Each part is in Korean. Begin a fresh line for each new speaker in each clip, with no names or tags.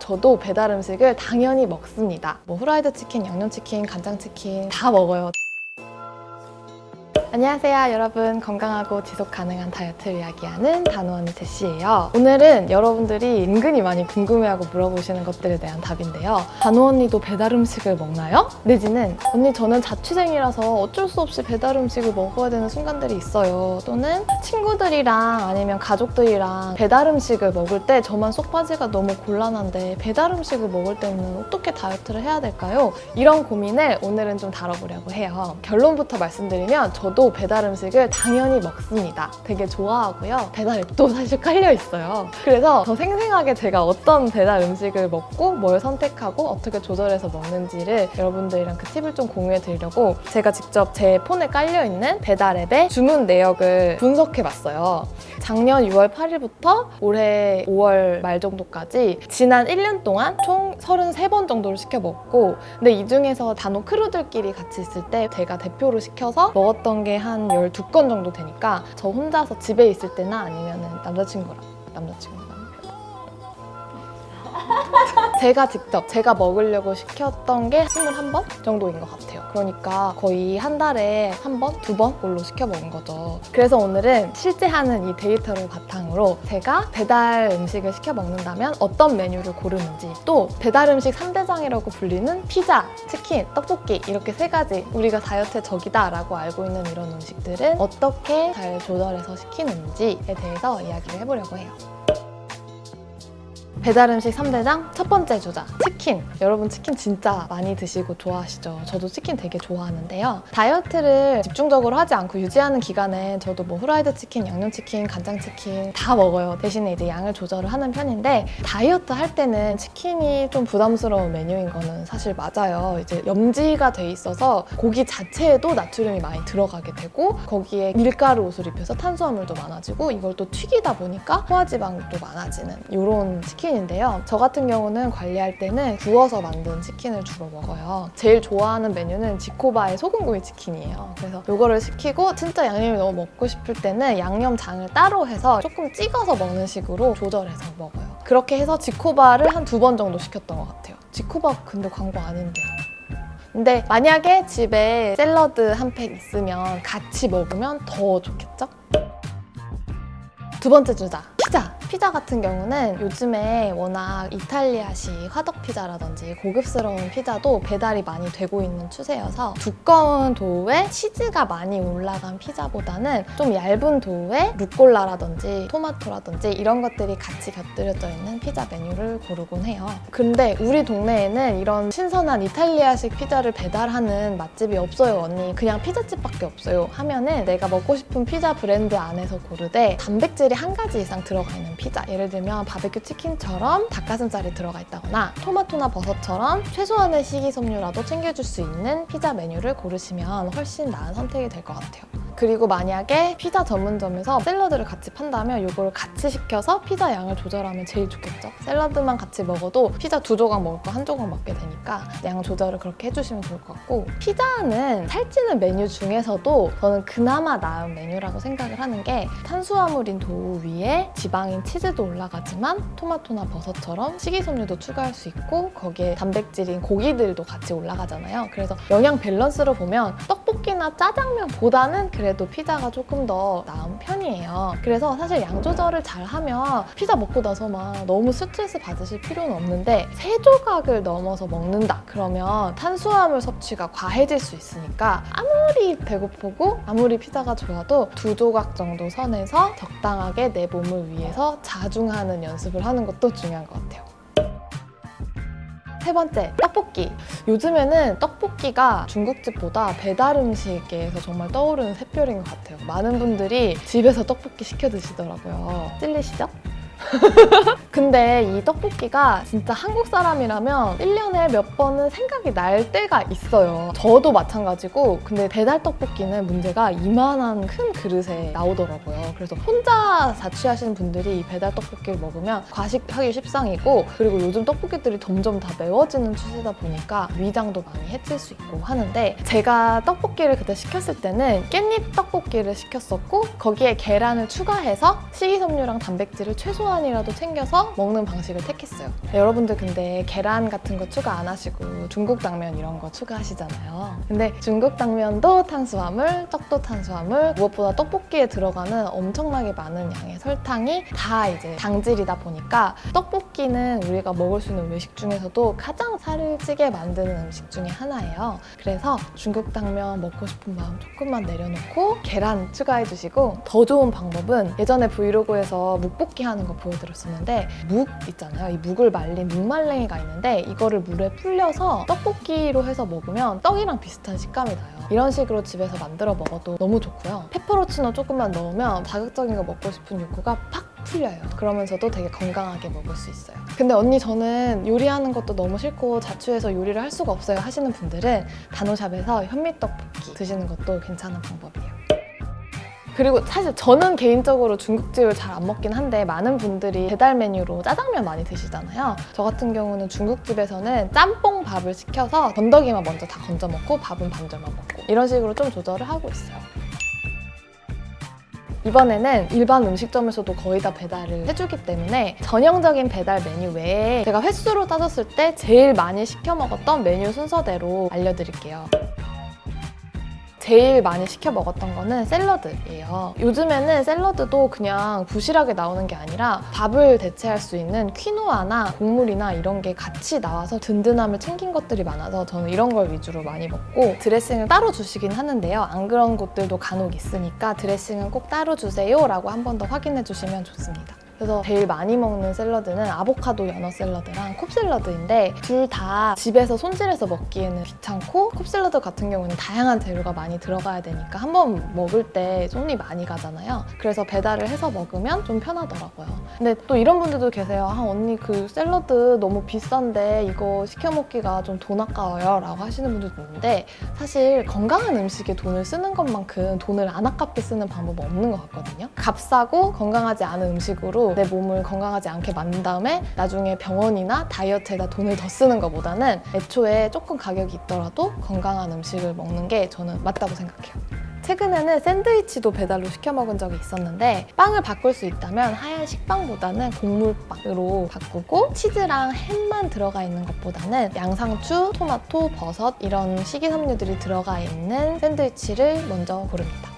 저도 배달 음식을 당연히 먹습니다. 뭐 후라이드 치킨, 양념치킨, 간장치킨 다 먹어요. 안녕하세요 여러분. 건강하고 지속 가능한 다이어트를 이야기하는 단호언니 제시예요. 오늘은 여러분들이 은근히 많이 궁금해하고 물어보시는 것들에 대한 답인데요. 단호언니도 배달 음식을 먹나요? 내지는 언니 저는 자취생이라서 어쩔 수 없이 배달 음식을 먹어야 되는 순간들이 있어요. 또는 친구들이랑 아니면 가족들이랑 배달 음식을 먹을 때 저만 쏙 빠지가 너무 곤란한데 배달 음식을 먹을 때는 어떻게 다이어트를 해야 될까요? 이런 고민을 오늘은 좀 다뤄보려고 해요. 결론부터 말씀드리면 저도 배달 음식을 당연히 먹습니다. 되게 좋아하고요. 배달 앱도 사실 깔려 있어요. 그래서 더 생생하게 제가 어떤 배달 음식을 먹고 뭘 선택하고 어떻게 조절해서 먹는지를 여러분들이랑 그 팁을 좀 공유해 드리려고 제가 직접 제 폰에 깔려 있는 배달 앱의 주문 내역을 분석해 봤어요. 작년 6월 8일부터 올해 5월 말 정도까지 지난 1년 동안 총 33번 정도를 시켜 먹고 근데 이 중에서 단호 크루들끼리 같이 있을 때 제가 대표로 시켜서 먹었던 게한 12건 정도 되니까 저 혼자서 집에 있을 때나 아니면 남자친구랑 남자친구랑 제가 직접 제가 먹으려고 시켰던 게 21번 정도인 것 같아요. 그러니까 거의 한 달에 한 번, 두 번 꼴로 시켜 먹은 거죠. 그래서 오늘은 실제 하는 이 데이터를 바탕으로 제가 배달 음식을 시켜 먹는다면 어떤 메뉴를 고르는지 또 배달 음식 3대장이라고 불리는 피자, 치킨, 떡볶이 이렇게 세 가지 우리가 다이어트의 적이다 라고 알고 있는 이런 음식들은 어떻게 잘 조절해서 시키는지에 대해서 이야기를 해보려고 해요. 배달 음식 3대장 첫 번째 주자 치킨. 여러분 치킨 진짜 많이 드시고 좋아하시죠? 저도 치킨 되게 좋아하는데요. 다이어트를 집중적으로 하지 않고 유지하는 기간엔 저도 뭐 후라이드 치킨, 양념치킨, 간장치킨 다 먹어요. 대신에 이제 양을 조절을 하는 편인데 다이어트 할 때는 치킨이 좀 부담스러운 메뉴인 거는 사실 맞아요. 이제 염지가 돼 있어서 고기 자체에도 나트륨이 많이 들어가게 되고 거기에 밀가루 옷을 입혀서 탄수화물도 많아지고 이걸 또 튀기다 보니까 소화지방도 많아지는 이런 치킨 치킨인데요. 저 같은 경우는 관리할 때는 구워서 만든 치킨을 주로 먹어요. 제일 좋아하는 메뉴는 지코바의 소금구이 치킨이에요. 그래서 이거를 시키고 진짜 양념이 너무 먹고 싶을 때는 양념장을 따로 해서 조금 찍어서 먹는 식으로 조절해서 먹어요. 그렇게 해서 지코바를 한 두 번 정도 시켰던 것 같아요. 지코바 근데 광고 아닌데. 근데 만약에 집에 샐러드 한 팩 있으면 같이 먹으면 더 좋겠죠? 두 번째 주자 피자! 피자 같은 경우는 요즘에 워낙 이탈리아식 화덕 피자라든지 고급스러운 피자도 배달이 많이 되고 있는 추세여서 두꺼운 도우에 치즈가 많이 올라간 피자보다는 좀 얇은 도우에 루꼴라라든지 토마토라든지 이런 것들이 같이 곁들여져 있는 피자 메뉴를 고르곤 해요. 근데 우리 동네에는 이런 신선한 이탈리아식 피자를 배달하는 맛집이 없어요 언니. 그냥 피자집밖에 없어요. 하면은 내가 먹고 싶은 피자 브랜드 안에서 고르되 단백질이 한 가지 이상 들어가 있는 피자 예를 들면 바베큐 치킨처럼 닭가슴살이 들어가 있다거나 토마토나 버섯처럼 최소한의 식이섬유라도 챙겨줄 수 있는 피자 메뉴를 고르시면 훨씬 나은 선택이 될 것 같아요. 그리고 만약에 피자 전문점에서 샐러드를 같이 판다면 이걸 같이 시켜서 피자 양을 조절하면 제일 좋겠죠? 샐러드만 같이 먹어도 피자 두 조각 먹을 거 한 조각 먹게 되니까 양 조절을 그렇게 해주시면 좋을 것 같고 피자는 살찌는 메뉴 중에서도 저는 그나마 나은 메뉴라고 생각을 하는 게 탄수화물인 도우 위에 지방인 치즈도 올라가지만 토마토나 버섯처럼 식이섬유도 추가할 수 있고 거기에 단백질인 고기들도 같이 올라가잖아요. 그래서 영양 밸런스로 보면 떡볶이나 짜장면보다는 그 래도 피자가 조금 더 나은 편이에요. 그래서 사실 양 조절을 잘 하면 피자 먹고 나서 막 너무 스트레스 받으실 필요는 없는데 세 조각을 넘어서 먹는다 그러면 탄수화물 섭취가 과해질 수 있으니까 아무리 배고프고 아무리 피자가 좋아도 두 조각 정도 선에서 적당하게 내 몸을 위해서 자중하는 연습을 하는 것도 중요한 것 같아요. 세 번째, 떡볶이. 요즘에는 떡볶이가 중국집보다 배달 음식에서 정말 떠오르는 샛별인 것 같아요. 많은 분들이 집에서 떡볶이 시켜 드시더라고요. 찔리시죠? 근데 이 떡볶이가 진짜 한국 사람이라면 1년에 몇 번은 생각이 날 때가 있어요. 저도 마찬가지고 근데 배달 떡볶이는 문제가 이만한 큰 그릇에 나오더라고요. 그래서 혼자 자취하시는 분들이 이 배달 떡볶이를 먹으면 과식하기 십상이고 그리고 요즘 떡볶이들이 점점 다 매워지는 추세다 보니까 위장도 많이 해칠 수 있고 하는데 제가 떡볶이를 그때 시켰을 때는 깻잎 떡볶이를 시켰었고 거기에 계란을 추가해서 식이섬유랑 단백질을 최소한 번이라도 챙겨서 먹는 방식을 택했어요. 여러분들 근데 계란 같은 거 추가 안 하시고 중국 당면 이런 거 추가하시잖아요. 근데 중국 당면도 탄수화물, 떡도 탄수화물, 무엇보다 떡볶이에 들어가는 엄청나게 많은 양의 설탕이 다 이제 당질이다 보니까 떡볶이는 우리가 먹을 수 있는 외식 중에서도 가장 살을 찌게 만드는 음식 중에 하나예요. 그래서 중국 당면 먹고 싶은 마음 조금만 내려놓고 계란 추가해 주시고 더 좋은 방법은 예전에 브이로그에서 묵볶이 하는 거 보여드렸 었는데 묵 있잖아요. 이 묵을 말린 묵말랭이가 있는데 이거를 물에 불려서 떡볶이로 해서 먹으면 떡이랑 비슷한 식감이 나요. 이런 식으로 집에서 만들어 먹어도 너무 좋고요. 페퍼로치노 조금만 넣으면 자극적인 거 먹고 싶은 욕구가 팍 풀려요. 그러면서도 되게 건강하게 먹을 수 있어요. 근데 언니 저는 요리하는 것도 너무 싫고 자취해서 요리를 할 수가 없어요 하시는 분들은 단호샵에서 현미떡볶이 드시는 것도 괜찮은 방법이에요. 그리고 사실 저는 개인적으로 중국집을 잘 안 먹긴 한데 많은 분들이 배달 메뉴로 짜장면 많이 드시잖아요. 저 같은 경우는 중국집에서는 짬뽕 밥을 시켜서 건더기만 먼저 다 건져 먹고 밥은 반절만 먹고 이런 식으로 좀 조절을 하고 있어요. 이번에는 일반 음식점에서도 거의 다 배달을 해주기 때문에 전형적인 배달 메뉴 외에 제가 횟수로 따졌을 때 제일 많이 시켜 먹었던 메뉴 순서대로 알려드릴게요. 제일 많이 시켜 먹었던 거는 샐러드예요. 요즘에는 샐러드도 그냥 부실하게 나오는 게 아니라 밥을 대체할 수 있는 퀴노아나 곡물이나 이런 게 같이 나와서 든든함을 챙긴 것들이 많아서 저는 이런 걸 위주로 많이 먹고 드레싱을 따로 주시긴 하는데요. 안 그런 곳들도 간혹 있으니까 드레싱은 꼭 따로 주세요 라고 한 번 더 확인해 주시면 좋습니다. 그래서 제일 많이 먹는 샐러드는 아보카도 연어 샐러드랑 콥샐러드인데 둘 다 집에서 손질해서 먹기에는 귀찮고 콥샐러드 같은 경우는 다양한 재료가 많이 들어가야 되니까 한번 먹을 때 손이 많이 가잖아요. 그래서 배달을 해서 먹으면 좀 편하더라고요. 근데 또 이런 분들도 계세요. 아 언니 그 샐러드 너무 비싼데 이거 시켜 먹기가 좀 돈 아까워요 라고 하시는 분들도 있는데 사실 건강한 음식에 돈을 쓰는 것만큼 돈을 안 아깝게 쓰는 방법은 없는 것 같거든요. 값싸고 건강하지 않은 음식으로 내 몸을 건강하지 않게 만든 다음에 나중에 병원이나 다이어트에다 돈을 더 쓰는 것보다는 애초에 조금 가격이 있더라도 건강한 음식을 먹는 게 저는 맞다고 생각해요. 최근에는 샌드위치도 배달로 시켜 먹은 적이 있었는데 빵을 바꿀 수 있다면 하얀 식빵보다는 곡물빵으로 바꾸고 치즈랑 햄만 들어가 있는 것보다는 양상추, 토마토, 버섯 이런 식이섬유들이 들어가 있는 샌드위치를 먼저 고릅니다.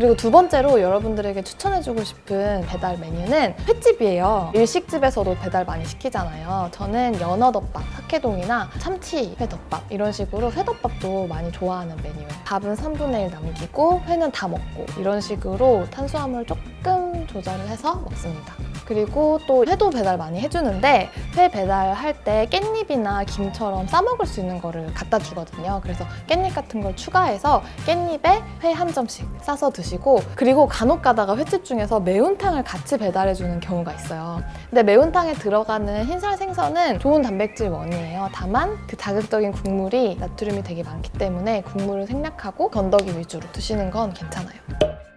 그리고 두 번째로 여러분들에게 추천해주고 싶은 배달 메뉴는 횟집이에요. 일식집에서도 배달 많이 시키잖아요. 저는 연어덮밥, 사케동이나 참치 회덮밥 이런 식으로 회덮밥도 많이 좋아하는 메뉴예요. 밥은 3분의 1 남기고 회는 다 먹고 이런 식으로 탄수화물 조금 조절을 해서 먹습니다. 그리고 또 회도 배달 많이 해주는데 회 배달할 때 깻잎이나 김처럼 싸먹을 수 있는 거를 갖다 주거든요. 그래서 깻잎 같은 걸 추가해서 깻잎에 회 한 점씩 싸서 드시고 그리고 간혹 가다가 횟집 중에서 매운탕을 같이 배달해주는 경우가 있어요. 근데 매운탕에 들어가는 흰살 생선은 좋은 단백질 원이에요. 다만 그 자극적인 국물이 나트륨이 되게 많기 때문에 국물을 생략하고 건더기 위주로 드시는 건 괜찮아요.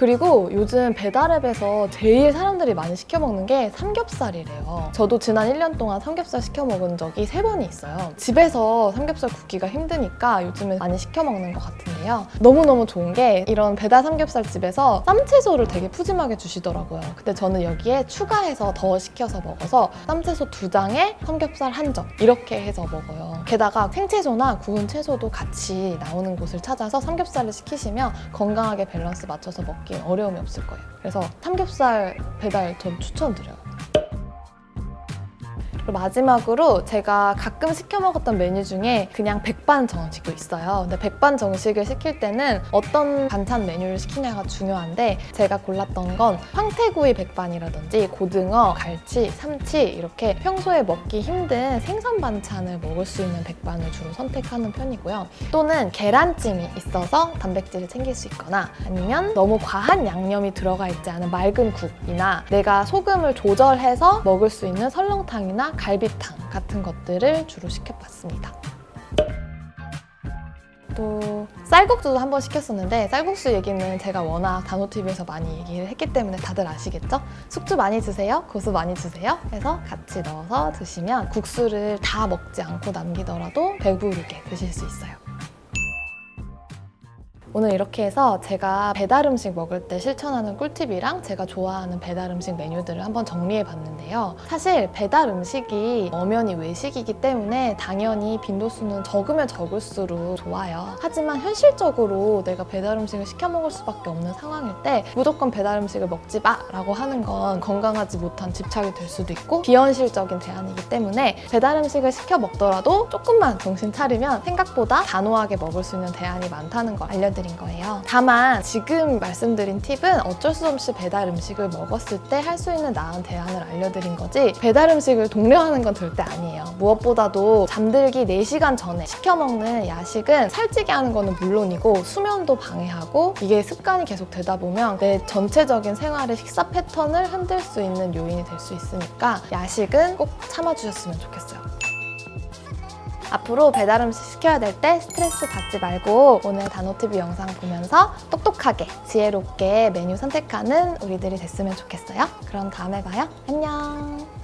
그리고 요즘 배달앱에서 제일 사람들이 많이 시켜 먹는 게 삼겹살이래요. 저도 지난 1년 동안 삼겹살 시켜 먹은 적이 세 번이 있어요. 집에서 삼겹살 굽기가 힘드니까 요즘에 많이 시켜 먹는 것 같은데요. 너무너무 좋은 게 이런 배달 삼겹살 집에서 쌈채소를 되게 푸짐하게 주시더라고요. 근데 저는 여기에 추가해서 더 시켜서 먹어서 쌈채소 두 장에 삼겹살 한 점 이렇게 해서 먹어요. 게다가 생채소나 구운 채소도 같이 나오는 곳을 찾아서 삼겹살을 시키시면 건강하게 밸런스 맞춰서 먹기 어려움이 없을 거예요. 그래서 삼겹살 배달 전 추천드려요. 그리고 마지막으로 제가 가끔 시켜 먹었던 메뉴 중에 그냥 백반 정식도 있어요. 근데 백반 정식을 시킬 때는 어떤 반찬 메뉴를 시키냐가 중요한데 제가 골랐던 건 황태구이 백반이라든지 고등어, 갈치, 삼치 이렇게 평소에 먹기 힘든 생선 반찬을 먹을 수 있는 백반을 주로 선택하는 편이고요. 또는 계란찜이 있어서 단백질을 챙길 수 있거나 아니면 너무 과한 양념이 들어가 있지 않은 맑은 국이나 내가 소금을 조절해서 먹을 수 있는 설렁탕이나 갈비탕 같은 것들을 주로 시켜봤습니다. 또 쌀국수도 한 번 시켰었는데 쌀국수 얘기는 제가 워낙 단호TV에서 많이 얘기를 했기 때문에 다들 아시겠죠? 숙주 많이 주세요, 고수 많이 주세요 해서 같이 넣어서 드시면 국수를 다 먹지 않고 남기더라도 배부르게 드실 수 있어요. 오늘 이렇게 해서 제가 배달 음식 먹을 때 실천하는 꿀팁이랑 제가 좋아하는 배달 음식 메뉴들을 한번 정리해 봤는데요. 사실 배달 음식이 엄연히 외식이기 때문에 당연히 빈도수는 적으면 적을수록 좋아요. 하지만 현실적으로 내가 배달 음식을 시켜 먹을 수밖에 없는 상황일 때 무조건 배달 음식을 먹지 마 라고 하는 건 건강하지 못한 집착이 될 수도 있고 비현실적인 대안이기 때문에 배달 음식을 시켜 먹더라도 조금만 정신 차리면 생각보다 단호하게 먹을 수 있는 대안이 많다는 걸 알려드립니다. 드린 거예요. 다만 지금 말씀드린 팁은 어쩔 수 없이 배달 음식을 먹었을 때 할 수 있는 나은 대안을 알려드린 거지 배달 음식을 독려하는 건 절대 아니에요. 무엇보다도 잠들기 4시간 전에 시켜 먹는 야식은 살찌게 하는 거는 물론이고 수면도 방해하고 이게 습관이 계속 되다 보면 내 전체적인 생활의 식사 패턴을 흔들 수 있는 요인이 될 수 있으니까 야식은 꼭 참아주셨으면 좋겠어요. 앞으로 배달 음식 시켜야 될 때 스트레스 받지 말고 오늘 단호TV 영상 보면서 똑똑하게 지혜롭게 메뉴 선택하는 우리들이 됐으면 좋겠어요. 그럼 다음에 봐요. 안녕.